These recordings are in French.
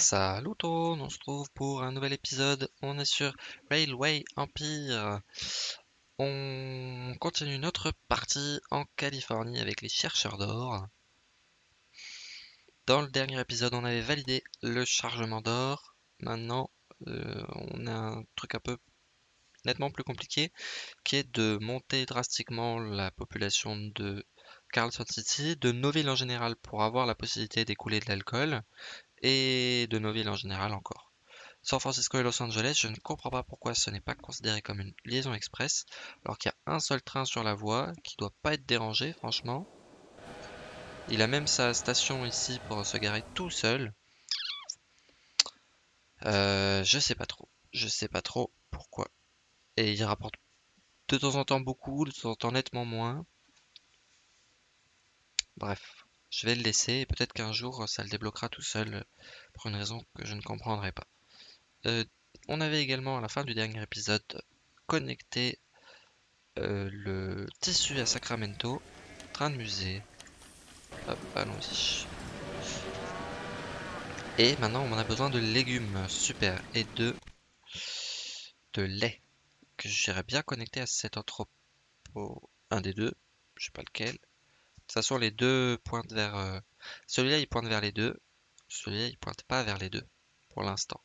Salut tout, on se trouve pour un nouvel épisode. On est sur Railway Empire. On continue notre partie en Californie avec les chercheurs d'or. Dans le dernier épisode, on avait validé le chargement d'or. Maintenant, euh, on a un truc un peu nettement plus compliqué qui est de monter drastiquement la population de Carlson City, de nos villes en général pour avoir la possibilité d'écouler de l'alcool et de nos villes en général encore. San Francisco et Los Angeles, je ne comprends pas pourquoi ce n'est pas considéré comme une liaison express, alors qu'il y a un seul train sur la voie qui doit pas être dérangé, franchement. Il a même sa station ici pour se garer tout seul. Euh, je sais pas trop. Je sais pas trop pourquoi. Et il rapporte de temps en temps beaucoup, de temps en temps nettement moins. Bref. Je vais le laisser et peut-être qu'un jour ça le débloquera tout seul euh, pour une raison que je ne comprendrai pas. Euh, on avait également à la fin du dernier épisode connecté euh, le tissu à Sacramento, train de musée. Hop, allons-y. Et maintenant on a besoin de légumes, super, et de, de lait, que j'irais bien connecter à cet entrepôt, un des deux, je sais pas lequel. De toute façon, les deux pointent vers... Euh, celui-là, il pointe vers les deux. Celui-là, il pointe pas vers les deux, pour l'instant.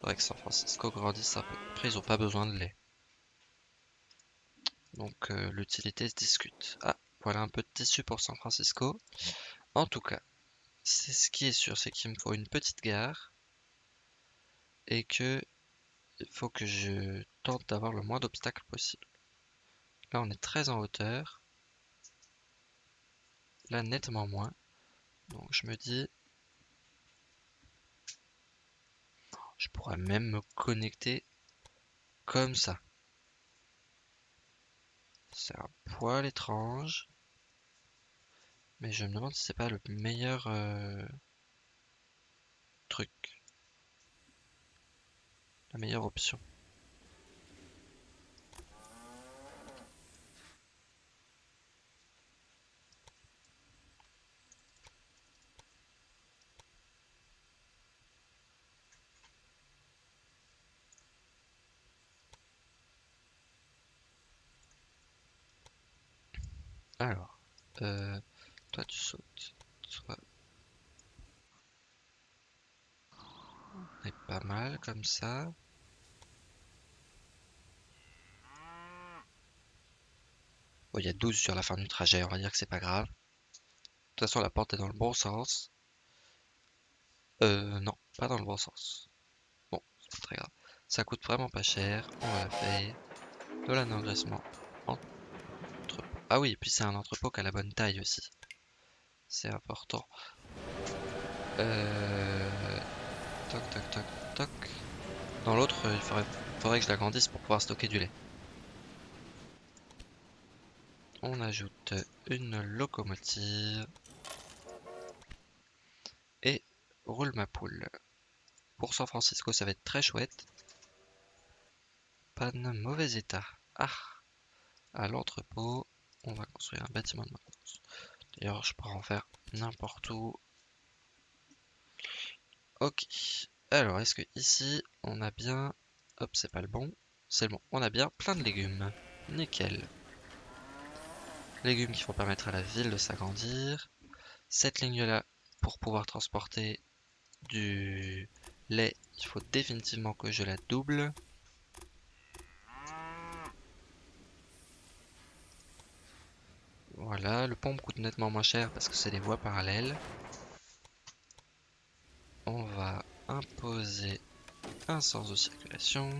Que San Francisco grandisse un peu. Après, ils ont pas besoin de lait. Donc, euh, l'utilité se discute. Ah, voilà un peu de tissu pour San Francisco. En tout cas, c'est ce qui est sûr, c'est qu'il me faut une petite gare. Et que il faut que je tente d'avoir le moins d'obstacles possible. Là, on est très en hauteur là nettement moins. Donc je me dis, je pourrais même me connecter comme ça. C'est un poil étrange. Mais je me demande si c'est pas le meilleur euh, truc. La meilleure option. Alors, euh, toi tu sautes. Toi... On est pas mal comme ça. Bon, il y a 12 sur la fin du trajet, on va dire que c'est pas grave. De toute façon, la porte est dans le bon sens. Euh, non, pas dans le bon sens. Bon, c'est pas très grave. Ça coûte vraiment pas cher, on va la payer. De l'engraissement ah oui, et puis c'est un entrepôt qui a la bonne taille aussi. C'est important. Euh... Toc, toc, toc, toc. Dans l'autre, il faudrait, faudrait que je l'agrandisse pour pouvoir stocker du lait. On ajoute une locomotive. Et roule ma poule. Pour San Francisco, ça va être très chouette. Pas de mauvais état. Ah À l'entrepôt on va construire un bâtiment de maintenance. D'ailleurs, je pourrais en faire n'importe où. Ok. Alors, est-ce que ici, on a bien... Hop, c'est pas le bon. C'est le bon. On a bien plein de légumes. Nickel. Légumes qui vont permettre à la ville de s'agrandir. Cette ligne-là, pour pouvoir transporter du lait, il faut définitivement que je la double. Voilà, le pont coûte nettement moins cher parce que c'est des voies parallèles. On va imposer un sens de circulation.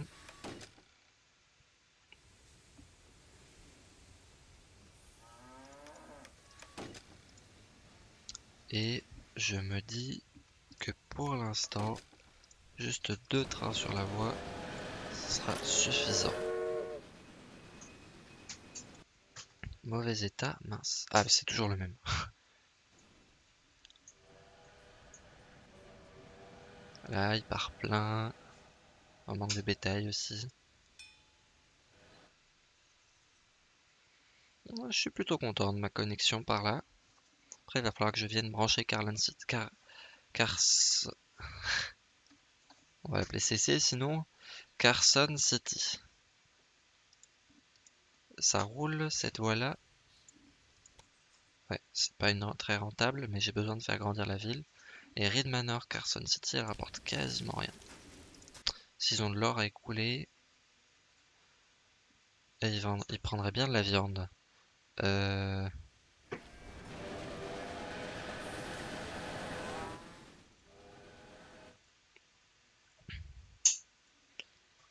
Et je me dis que pour l'instant, juste deux trains sur la voie sera suffisant. Mauvais état, mince. Ah, c'est toujours le même. Là, il part plein. On manque de bétail aussi. Je suis plutôt content de ma connexion par là. Après, il va falloir que je vienne brancher Carlin City. Car... Car... On va l'appeler CC sinon. Carson City. Ça roule cette voie-là. Ouais, c'est pas une très rentable, mais j'ai besoin de faire grandir la ville. Et Reed Manor, Carson City, elle rapporte quasiment rien. S'ils ont de l'or à écouler, ils, ils prendraient bien de la viande. Euh...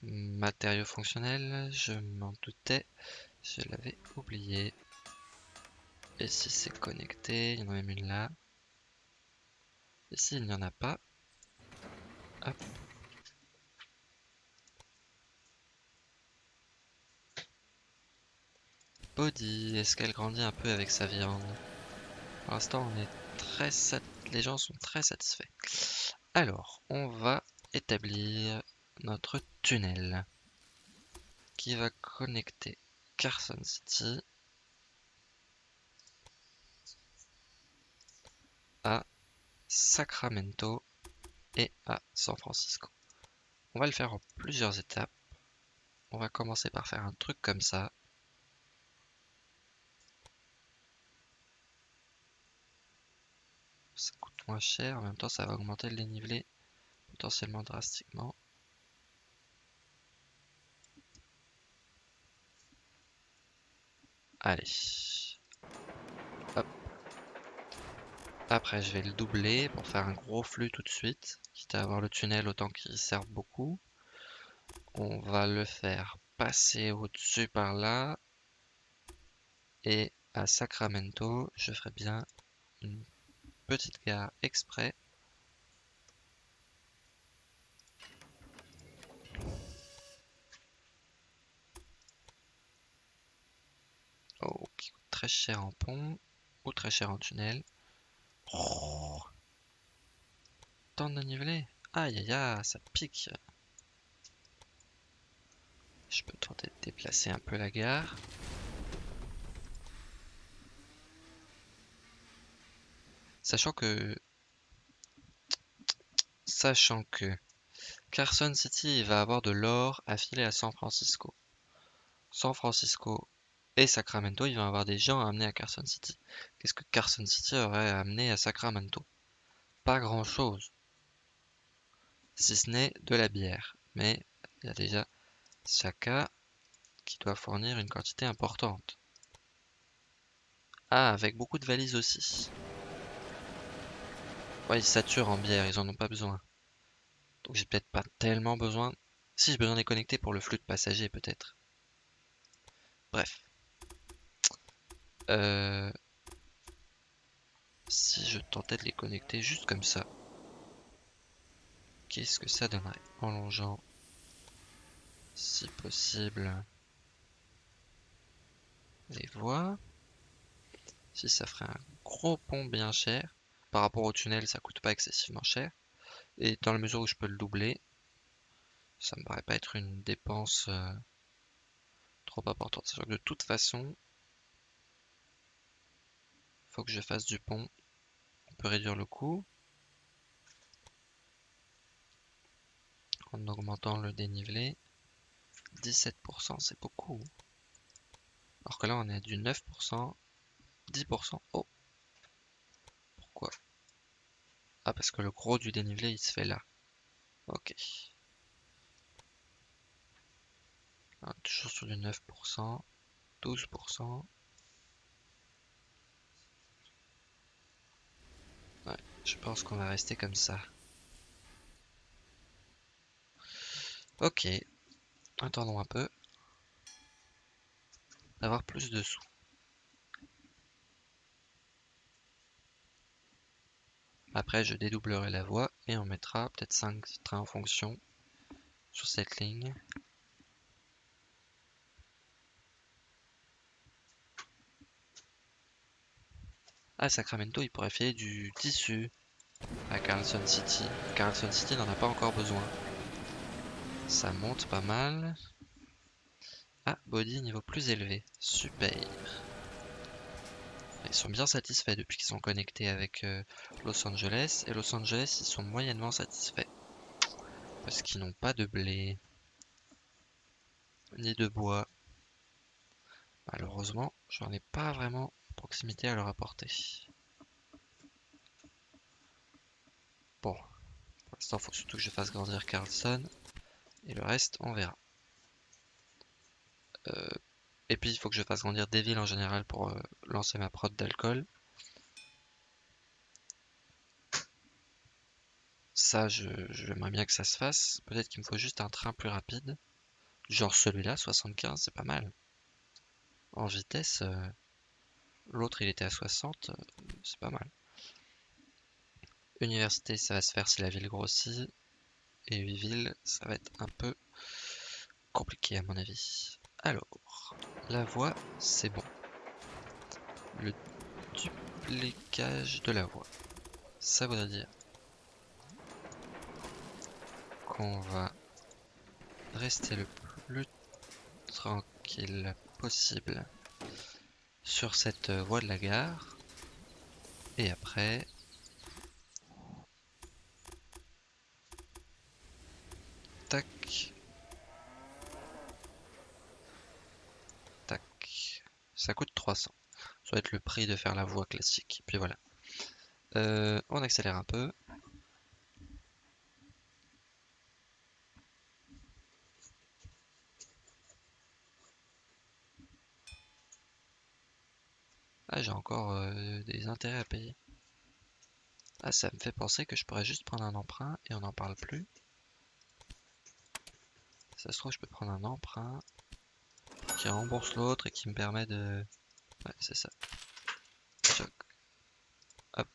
Matériaux fonctionnels, je m'en doutais, je l'avais oublié. Et si c'est connecté, il y en a même une là. Ici, il n'y en a pas. Hop. Body, est-ce qu'elle grandit un peu avec sa viande? Pour l'instant, on est très les gens sont très satisfaits. Alors, on va établir notre tunnel qui va connecter Carson City à Sacramento et à San Francisco. On va le faire en plusieurs étapes. On va commencer par faire un truc comme ça. Ça coûte moins cher, en même temps ça va augmenter le dénivelé potentiellement drastiquement. Allez. Hop. Après, je vais le doubler pour faire un gros flux tout de suite. Quitte à avoir le tunnel autant qu'il serve beaucoup. On va le faire passer au-dessus par là. Et à Sacramento, je ferai bien une petite gare exprès Oh, qui coûte très cher en pont ou très cher en tunnel. Oh. Tant de nivelé. Aïe aïe aïe, ça pique. Je peux tenter de déplacer un peu la gare. Sachant que... Sachant que... Carson City va avoir de l'or affilé à San Francisco. San Francisco et Sacramento, il va y avoir des gens à amener à Carson City. Qu'est-ce que Carson City aurait amené à Sacramento? Pas grand-chose. Si ce n'est de la bière. Mais il y a déjà Saka qui doit fournir une quantité importante. Ah, avec beaucoup de valises aussi. Ouais, ils saturent en bière, ils en ont pas besoin. Donc j'ai peut-être pas tellement besoin. Si j'ai besoin de les connecter pour le flux de passagers, peut-être. Bref. Euh, si je tentais de les connecter juste comme ça, qu'est-ce que ça donnerait en longeant, si possible, les voies Si ça ferait un gros pont bien cher, par rapport au tunnel, ça coûte pas excessivement cher. Et dans la mesure où je peux le doubler, ça me paraît pas être une dépense euh, trop importante. Sachant que de toute façon, faut que je fasse du pont. On peut réduire le coût. En augmentant le dénivelé. 17%, c'est beaucoup. Alors que là, on est à du 9%. 10%. Oh Pourquoi? Ah, parce que le gros du dénivelé, il se fait là. Ok. toujours sur du 9%. 12%. Je pense qu'on va rester comme ça. Ok. Attendons un peu. D'avoir plus de sous. Après, je dédoublerai la voie et on mettra peut-être 5 trains en fonction sur cette ligne. À Sacramento, il pourrait filer du tissu à Carlson City. Carlson City n'en a pas encore besoin. Ça monte pas mal. Ah, body niveau plus élevé. Super. Ils sont bien satisfaits depuis qu'ils sont connectés avec euh, Los Angeles. Et Los Angeles, ils sont moyennement satisfaits. Parce qu'ils n'ont pas de blé. Ni de bois. Malheureusement, j'en ai pas vraiment proximité à leur apporter. Bon, pour l'instant, il faut surtout que je fasse grandir Carlson. Et le reste, on verra. Euh, et puis, il faut que je fasse grandir des villes en général pour euh, lancer ma prod d'alcool. Ça, j'aimerais bien que ça se fasse. Peut-être qu'il me faut juste un train plus rapide. Genre celui-là, 75, c'est pas mal. En vitesse, euh, l'autre il était à 60, c'est pas mal. Université, ça va se faire si la ville grossit. Et 8 villes, ça va être un peu compliqué à mon avis. Alors, la voie, c'est bon. Le duplicage de la voie. Ça voudrait dire qu'on va rester le plus tranquille possible sur cette voie de la gare. Et après, tac, Ça coûte 300. Ça va être le prix de faire la voie classique. Puis voilà. Euh, on accélère un peu. J'ai encore euh, des intérêts à payer. Ah, ça me fait penser que je pourrais juste prendre un emprunt et on n'en parle plus. Ça se trouve, je peux prendre un emprunt qui rembourse l'autre et qui me permet de... Ouais, c'est ça. Hop.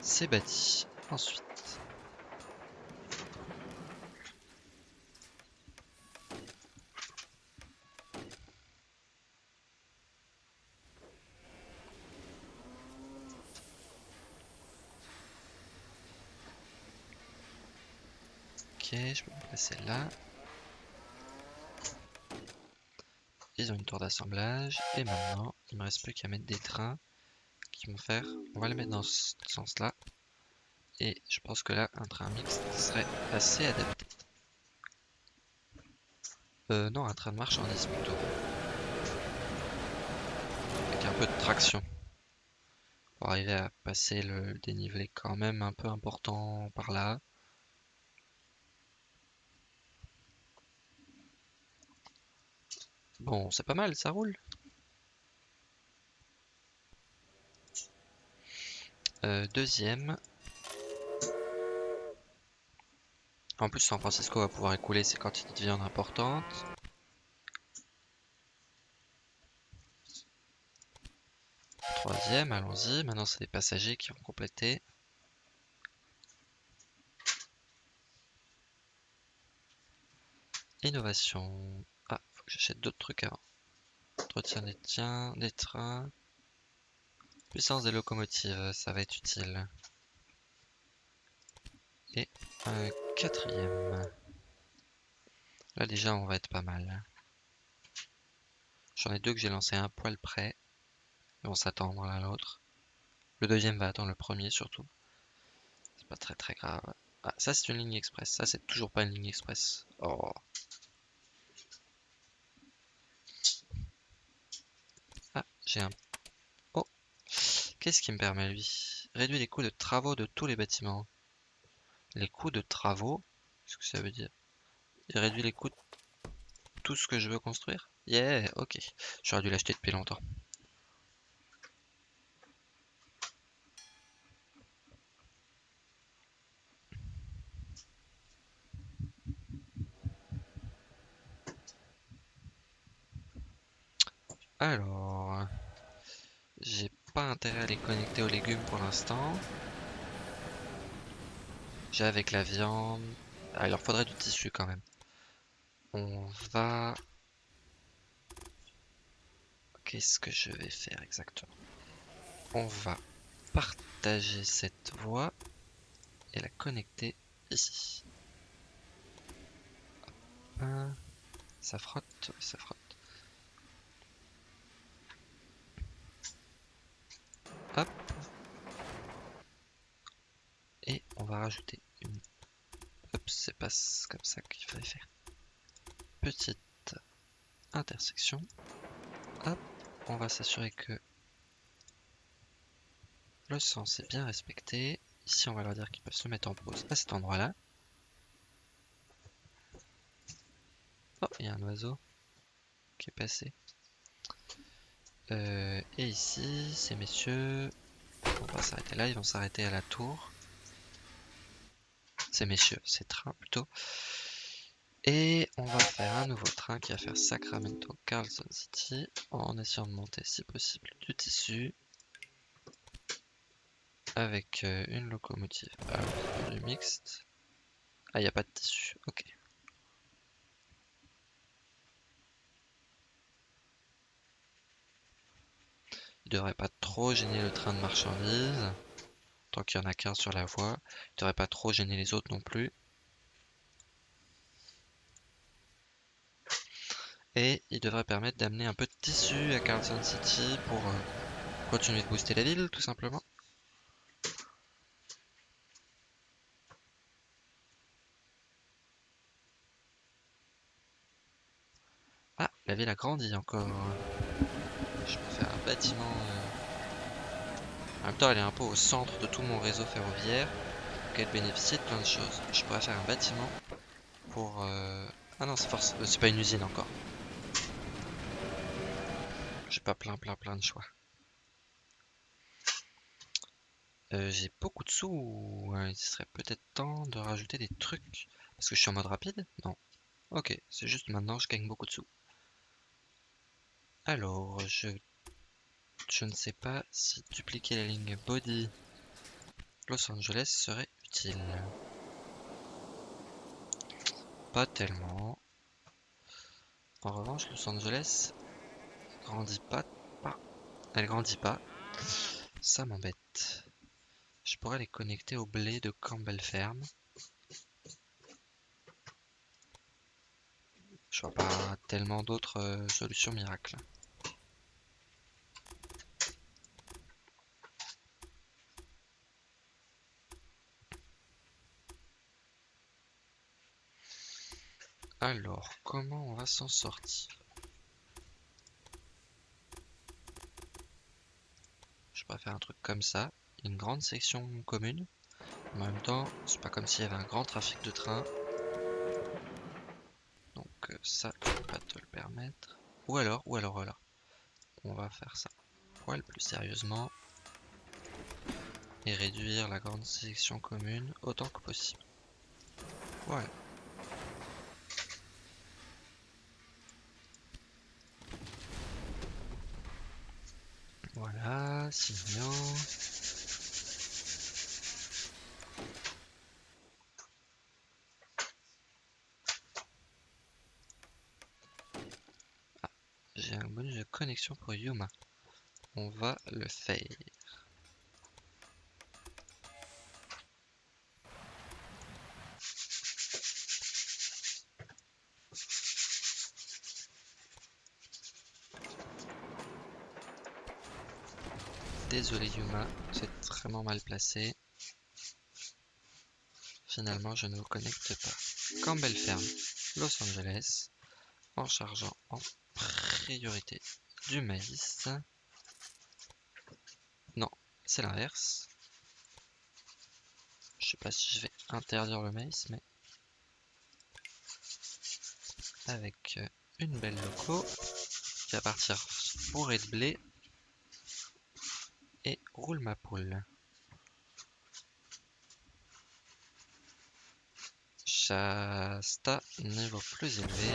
C'est bâti. Ensuite. Ok, je peux me placer là. Ils ont une tour d'assemblage. Et maintenant, il me reste plus qu'à mettre des trains qui vont faire. On va les mettre dans ce sens-là. Et je pense que là, un train mixte serait assez adapté. Euh, non, un train de marchandises plutôt. Avec un peu de traction. Pour arriver à passer le dénivelé quand même un peu important par là. Bon, c'est pas mal, ça roule. Euh, deuxième. En plus, San Francisco va pouvoir écouler ses quantités de viande importantes. Troisième, allons-y. Maintenant, c'est les passagers qui vont compléter. Innovation. J'achète d'autres trucs avant. Entretien des tiens, des trains. Puissance des locomotives, ça va être utile. Et un quatrième. Là déjà on va être pas mal. J'en ai deux que j'ai lancé un poil près. Ils vont s'attendre l'un à l'autre. Le deuxième va attendre le premier surtout. C'est pas très très grave. Ah, ça c'est une ligne express. Ça c'est toujours pas une ligne express. Oh. J'ai un... Oh Qu'est-ce qui me permet, lui? Réduire les coûts de travaux de tous les bâtiments. Les coûts de travaux Qu'est-ce que ça veut dire? Il réduit les coûts de tout ce que je veux construire? Yeah, ok. J'aurais dû l'acheter depuis longtemps. Alors, pas intérêt à les connecter aux légumes pour l'instant. J'ai avec la viande. Ah, il leur faudrait du tissu quand même. On va... Qu'est-ce que je vais faire exactement? On va partager cette voie et la connecter ici. Ça frotte, ça frotte. Et on va rajouter une... c'est pas comme ça qu'il fallait faire. Petite intersection. Hop, on va s'assurer que le sens est bien respecté. Ici, on va leur dire qu'ils peuvent se mettre en pause à cet endroit-là. Oh, il y a un oiseau qui est passé. Euh, et ici, ces messieurs, on va s'arrêter là, ils vont s'arrêter à la tour. Ces messieurs, ces trains plutôt. Et on va faire un nouveau train qui va faire Sacramento Carlson City en essayant de monter si possible du tissu avec euh, une locomotive du mixte. Ah, il n'y a pas de tissu, ok. Il devrait pas trop gêner le train de marchandises. Tant qu'il y en a qu'un sur la voie. Il devrait pas trop gêner les autres non plus. Et il devrait permettre d'amener un peu de tissu à Carlson City pour euh, continuer de booster la ville, tout simplement. Ah, la ville a grandi encore. Bâtiment. Euh, en même temps, elle est un peu au centre de tout mon réseau ferroviaire. Donc elle bénéficie de plein de choses. Je pourrais faire un bâtiment pour. Euh, ah non, c'est force. Euh, pas une usine encore. J'ai pas plein, plein, plein de choix. J'ai beaucoup de sous. Il serait peut-être temps de rajouter des trucs. Parce que je suis en mode rapide? Non. Ok, c'est juste maintenant je gagne beaucoup de sous. Alors, je, je ne sais pas si dupliquer la ligne body Los Angeles serait utile. Pas tellement. En revanche, Los Angeles grandit pas, pas. Elle grandit pas. Ça m'embête. Je pourrais les connecter au blé de Campbell Ferme. Je vois pas tellement d'autres euh, solutions miracles. Alors, comment on va s'en sortir? Je faire un truc comme ça. Une grande section commune. En même temps, c'est pas comme s'il y avait un grand trafic de trains. Donc euh, ça, je peux pas te le permettre. Ou alors, ou alors, voilà. On va faire ça. Poil plus sérieusement. Et réduire la grande section commune autant que possible. Voilà. Voilà, sinon... Ah, j'ai un bonus de connexion pour Yuma. On va le faire. Désolé Yuma, c'est vraiment mal placé. Finalement, je ne vous connecte pas. Campbell Ferme, Los Angeles, en chargeant en priorité du maïs. Non, c'est l'inverse. Je sais pas si je vais interdire le maïs, mais avec une belle loco qui va partir fourré de blé et roule ma poule. Shasta, niveau plus élevé.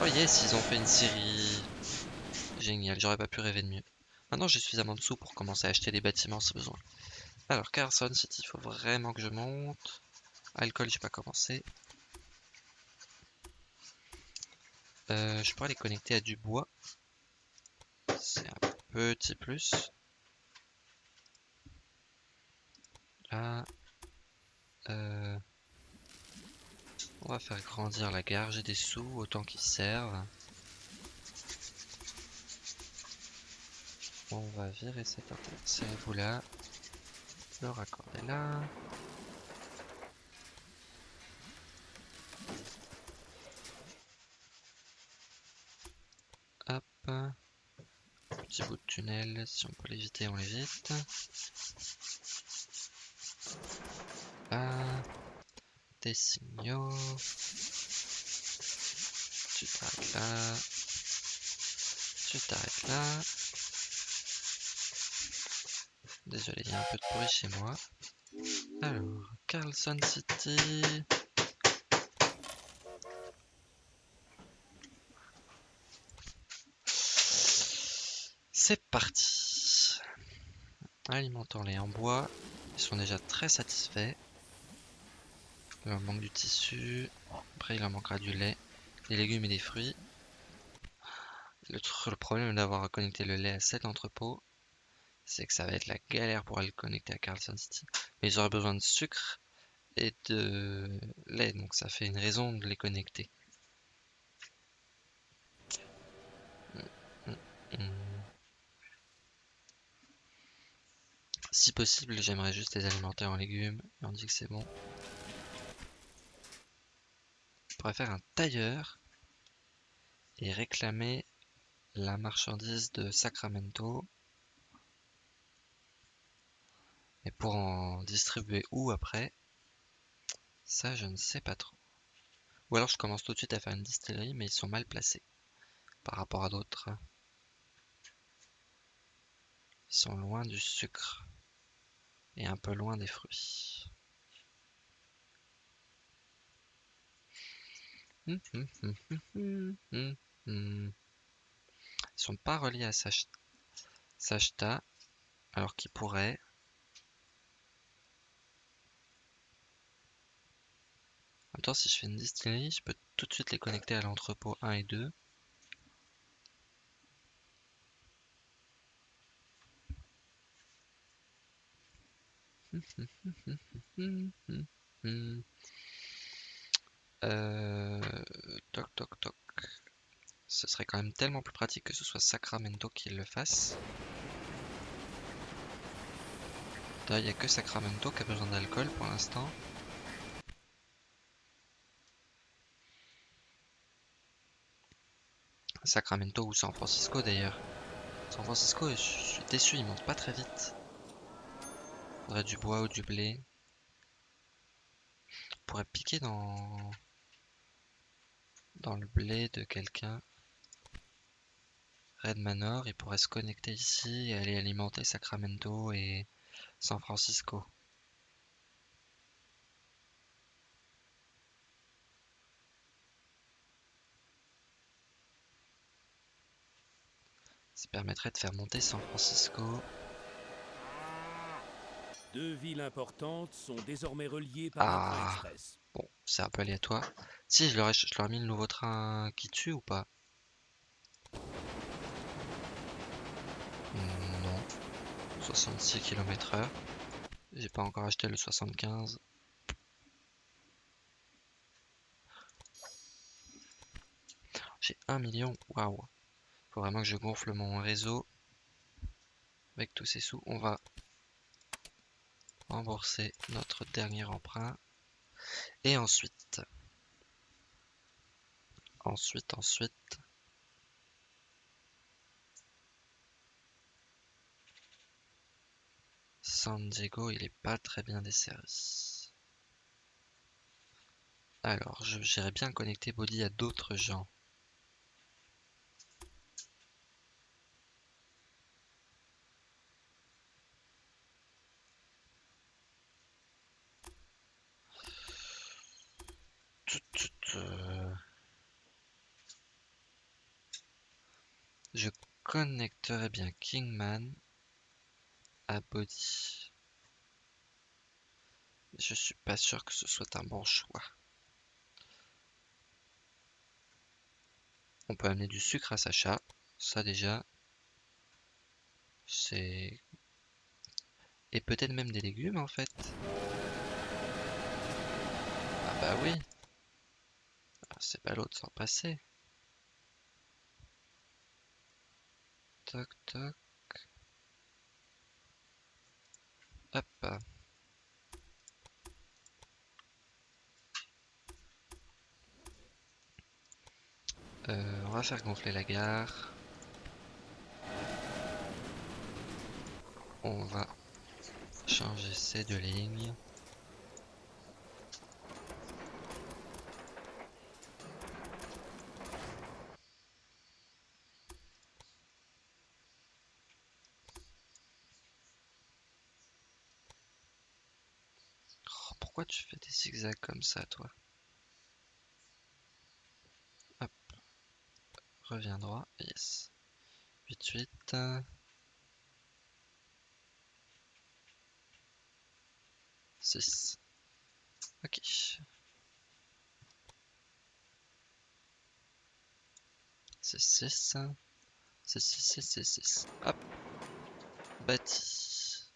Oh yes, ils ont fait une série. Génial, j'aurais pas pu rêver de mieux. Maintenant j'ai suffisamment de sous pour commencer à acheter des bâtiments si besoin. Alors Carson City, il faut vraiment que je monte. Alcool, j'ai pas commencé. Euh, je pourrais les connecter à du bois. C'est un petit plus. Là, euh, on va faire grandir la gare. J'ai des sous autant qu'ils servent. On va virer cet vous là. Le raccorder là. Hop petit bout de tunnel. Si on peut l'éviter, on l'évite. Là. Des signaux. Tu t'arrêtes là. Tu t'arrêtes là. Désolé, il y a un peu de bruit chez moi. Alors, Carlson City. C'est parti. Alimentons-les en bois. Ils sont déjà très satisfaits. Il leur manque du tissu. Après, il leur manquera du lait, des légumes et des fruits. Le, le problème d'avoir connecté le lait à cet entrepôt, c'est que ça va être la galère pour aller le connecter à Carlson City. Mais ils auraient besoin de sucre et de lait, donc ça fait une raison de les connecter. Si possible, j'aimerais juste les alimenter en légumes. Et on dit que c'est bon. On pourrait faire un tailleur et réclamer la marchandise de Sacramento. Et pour en distribuer où après? Ça, je ne sais pas trop. Ou alors je commence tout de suite à faire une distillerie, mais ils sont mal placés par rapport à d'autres. Ils sont loin du sucre et un peu loin des fruits. Hum, hum, hum, Ils sont pas reliés à Sachta, alors qu'ils pourraient. En même temps, si je fais une distillerie, je peux tout de suite les connecter à l'entrepôt 1 et 2. Euh, toc toc. Ce serait quand même tellement plus pratique que ce soit Sacramento qui le fasse. il n'y a que Sacramento qui a besoin d'alcool pour l'instant. Sacramento ou San Francisco d'ailleurs. San Francisco, je suis déçu, il monte pas très vite. Faudrait du bois ou du blé. On pourrait piquer dans dans le blé de quelqu'un. Red Manor, il pourrait se connecter ici et aller alimenter Sacramento et San Francisco. Ça permettrait de faire monter San Francisco deux villes importantes sont désormais reliées par un train ah. express. Bon, c'est un peu aléatoire. Si, je leur, ai, je leur ai mis le nouveau train qui tue ou pas? Hmm, Non. 66 km heure. J'ai pas encore acheté le 75. J'ai 1 million. Waouh. Faut vraiment que je gonfle mon réseau. Avec tous ces sous, on va rembourser notre dernier emprunt. Et ensuite, ensuite, ensuite, San Diego, il est pas très bien desservi. Alors, j'irais bien connecter Body à d'autres gens. Je connecterai bien Kingman à Body. Je suis pas sûr que ce soit un bon choix. On peut amener du sucre à Sacha. Ça déjà. C'est... Et peut-être même des légumes en fait. Ah bah oui. C'est pas l'autre sans passer. Toc toc. Hop. Euh, on va faire gonfler la gare. on va changer ces deux lignes. Oh, pourquoi tu fais des zigzags comme ça, toi Hop. Reviens droit. Yes. 8, 8. Six. Ok. C'est 6. C'est 6, 6, 6, 6. Hop. Bâti.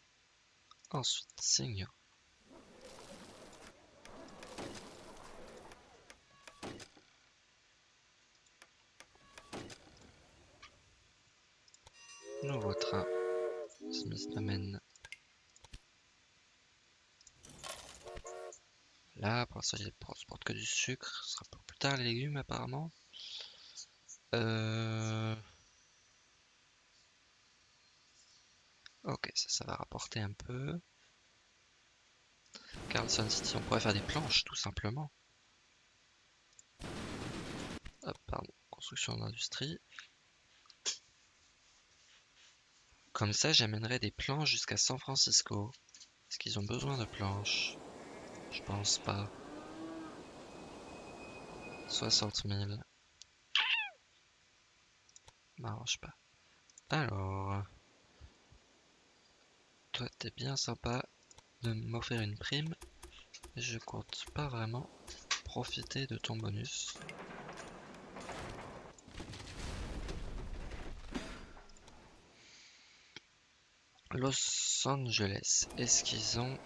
Ensuite, signaux. Là. Pour l'instant, il transporte que du sucre. Ce sera pour plus tard les légumes, apparemment. Euh... Ok, ça, ça va rapporter un peu. Carlson City, on pourrait faire des planches, tout simplement. Hop, pardon. Construction d'industrie. Comme ça, j'amènerai des planches jusqu'à San Francisco. Est-ce qu'ils ont besoin de planches? Je pense pas. 60 000. M'arrange pas. Alors... Toi, t'es bien sympa de m'offrir une prime. Je compte pas vraiment profiter de ton bonus. Los Angeles, est-ce qu'ils ont...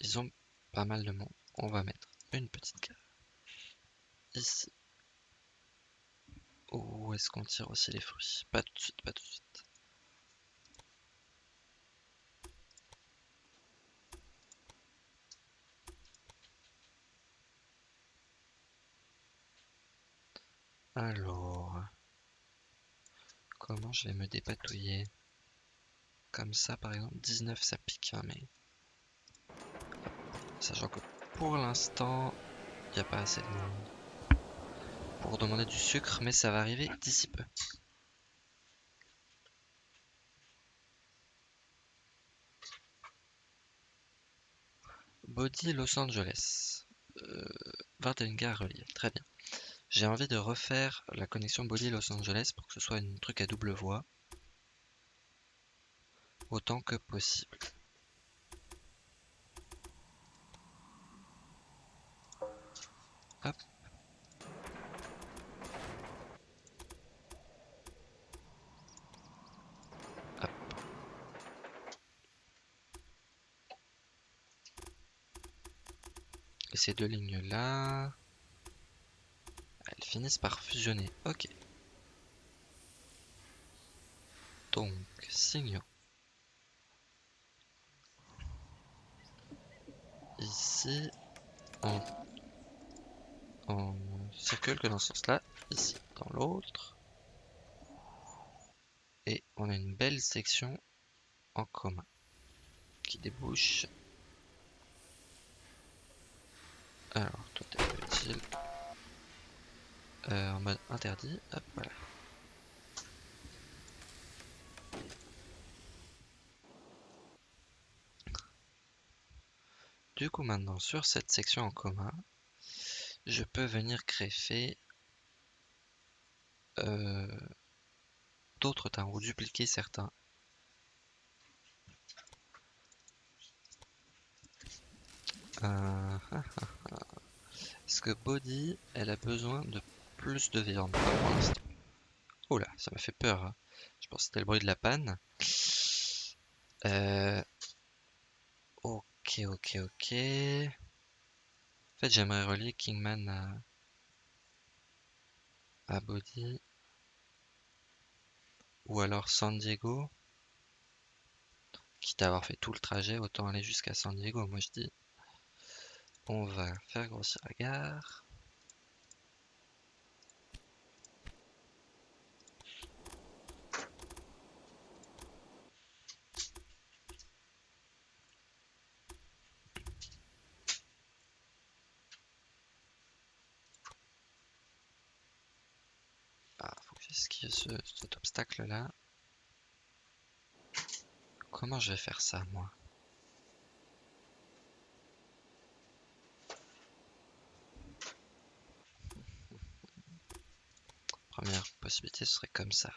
Ils ont pas mal de monde? On va mettre une petite carte. Où est-ce qu'on tire aussi les fruits? Pas tout de suite, pas tout de suite. Alors... Comment je vais me dépatouiller? Comme ça par exemple 19 ça pique hein, mais sachant que pour l'instant il n'y a pas assez de monde pour demander du sucre mais ça va arriver d'ici peu. Body Los Angeles. Euh, 21 gares reliées très bien. J'ai envie de refaire la connexion Body Los Angeles pour que ce soit un truc à double voie autant que possible. Ces deux lignes-là, elles finissent par fusionner. Ok. Donc, signaux. ici on, on circule que dans ce sens là, ici dans l'autre. Et on a une belle section en commun qui débouche. Alors, toi t'es utile. Euh, en mode interdit, hop voilà. Du coup maintenant sur cette section en commun, je peux venir greffer euh, d'autres temps ou dupliquer certains. Euh, Est-ce que Body, elle a besoin de plus de viande? Pour Oh là, ça m'a fait peur. Hein. Je pense que c'était le bruit de la panne. Euh, Ok, ok, ok. En fait, j'aimerais relier Kingman à, à Body. Ou alors San Diego. Quitte à avoir fait tout le trajet, autant aller jusqu'à San Diego. Moi, je dis, on va faire grossir la gare. Ah, faut que j'esquive ce, cet obstacle là. Comment je vais faire ça, moi? Première possibilité serait comme ça.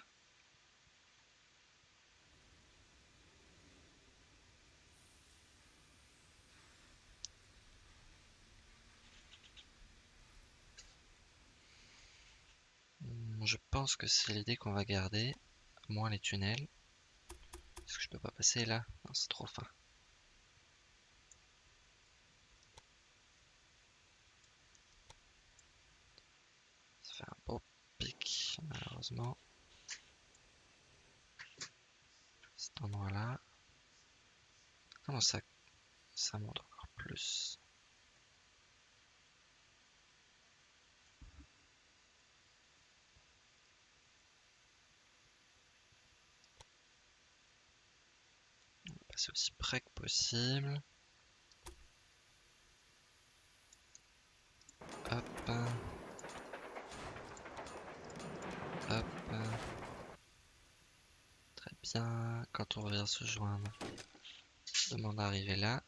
Je pense que c'est l'idée qu'on va garder, moins les tunnels. Est-ce que je peux pas passer là? Non, c'est trop fin. Ça fait un beau pic, malheureusement. Cet endroit-là. Comment ça, ça monte encore plus? C'est aussi près que possible. Hop. Très bien. Quand on revient se joindre, demande d'arriver là.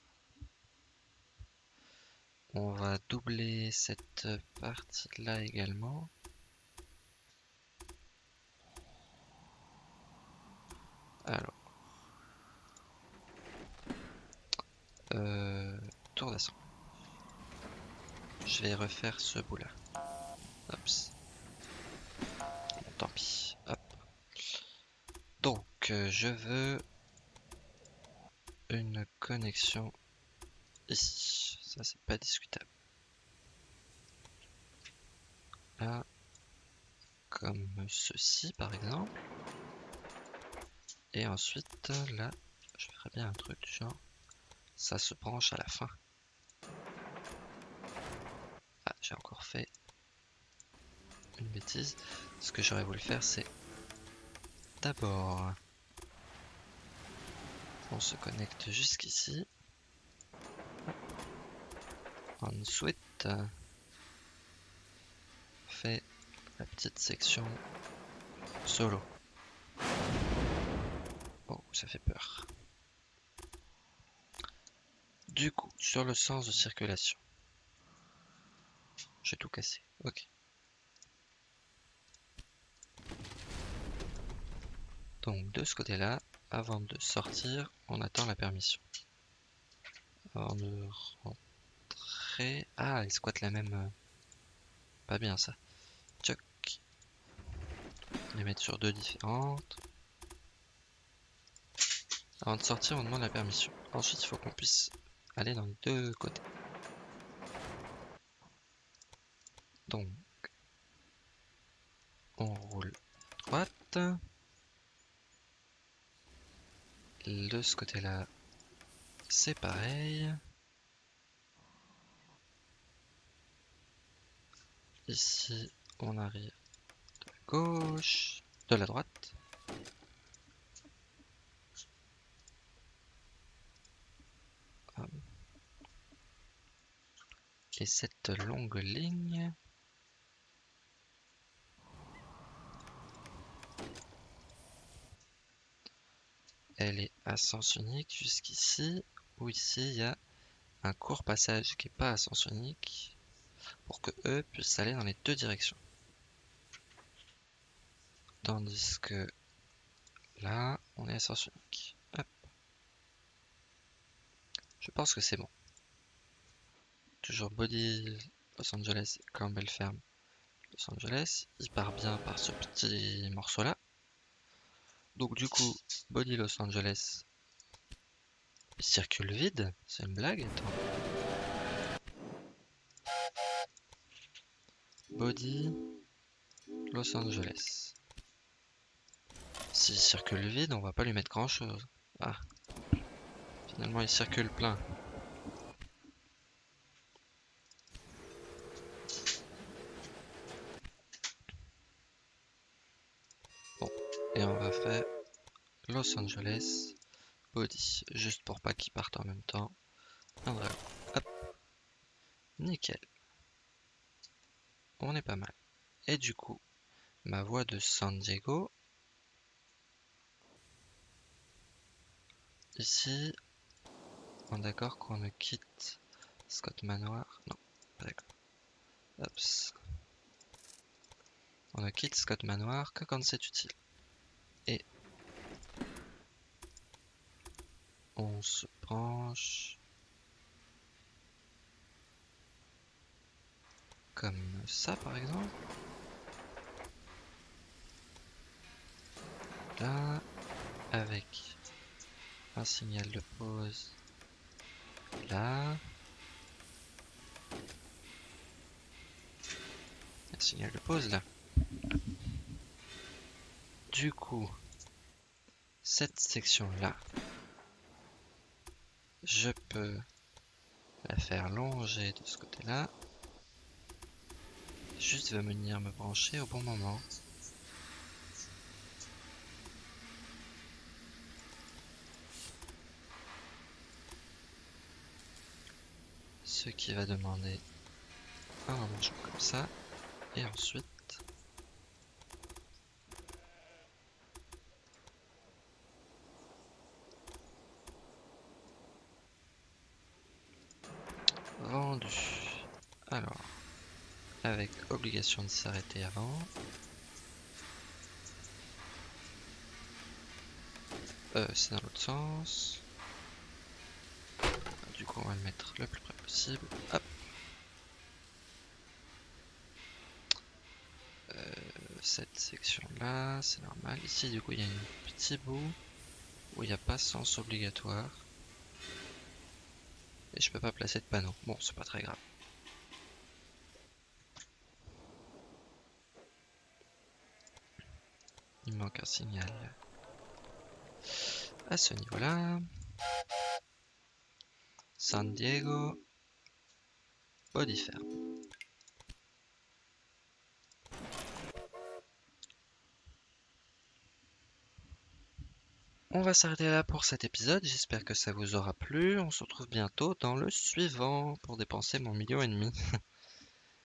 On va doubler cette partie là également. Alors. Euh, tour d'assaut. Je vais refaire ce bout là. tant pis. Hop. Je veux une connexion ici. Ça, c'est pas discutable. Là, comme ceci par exemple. Et ensuite, là, je ferais bien un truc du genre ça se branche à la fin. Ah, j'ai encore fait une bêtise. Ce que j'aurais voulu faire, c'est d'abord, on se connecte jusqu'ici. Ensuite, on fait la petite section solo. Oh, ça fait peur. Du coup, sur le sens de circulation. J'ai tout cassé. Ok. Donc de ce côté-là, avant de sortir, on attend la permission. Avant de rentrer... Ah, ils squattent la même... Euh, pas bien ça. Tchoc. Les mettre sur deux différentes. Avant de sortir, on demande la permission. Ensuite, il faut qu'on puisse aller dans les deux côtés. Donc, on roule droite. De ce côté-là, c'est pareil. Ici, on arrive de la gauche, de la droite. Et cette longue ligne elle est à sens unique jusqu'ici, ou ici il y a un court passage qui n'est pas à sens unique pour que eux puissent aller dans les deux directions. Tandis que là, on est à sens unique. Je pense que c'est bon. Toujours Body Los Angeles Campbell Ferme Los Angeles. Il part bien par ce petit morceau là. Donc du coup, Body Los Angeles circule vide. C'est une blague Body Los Angeles. S'il circule vide, on va pas lui mettre grand chose. Ah. Finalement, il circule plein. Bon, et on va faire Los Angeles Body, juste pour pas qu'ils partent en même temps. Hop. Nickel. On est pas mal. Et du coup, ma voie de San Diego. Ici, on est d'accord qu'on ne quitte Scott Manoir? Non, pas d'accord. On ne quitte Scott Manoir que quand c'est utile. Et on se penche comme ça par exemple. Là, avec un signal de pause là. Un signal de pause là. Du coup, cette section là, je peux la faire longer de ce côté là. Juste venir me brancher au bon moment. Ce qui va demander un rangement comme ça. Et ensuite Alors, avec obligation de s'arrêter avant. Euh, c'est dans l'autre sens. Du coup, on va le mettre le plus près possible. Euh, cette section là, c'est normal. Ici, du coup, il y a un petit bout où il n'y a pas sens obligatoire. Je peux pas placer de panneau. Bon, c'est pas très grave. Il manque un signal à ce niveau-là. San Diego, body. On s'arrêter là pour cet épisode, j'espère que ça vous aura plu. On se retrouve bientôt dans le suivant pour dépenser mon million et demi.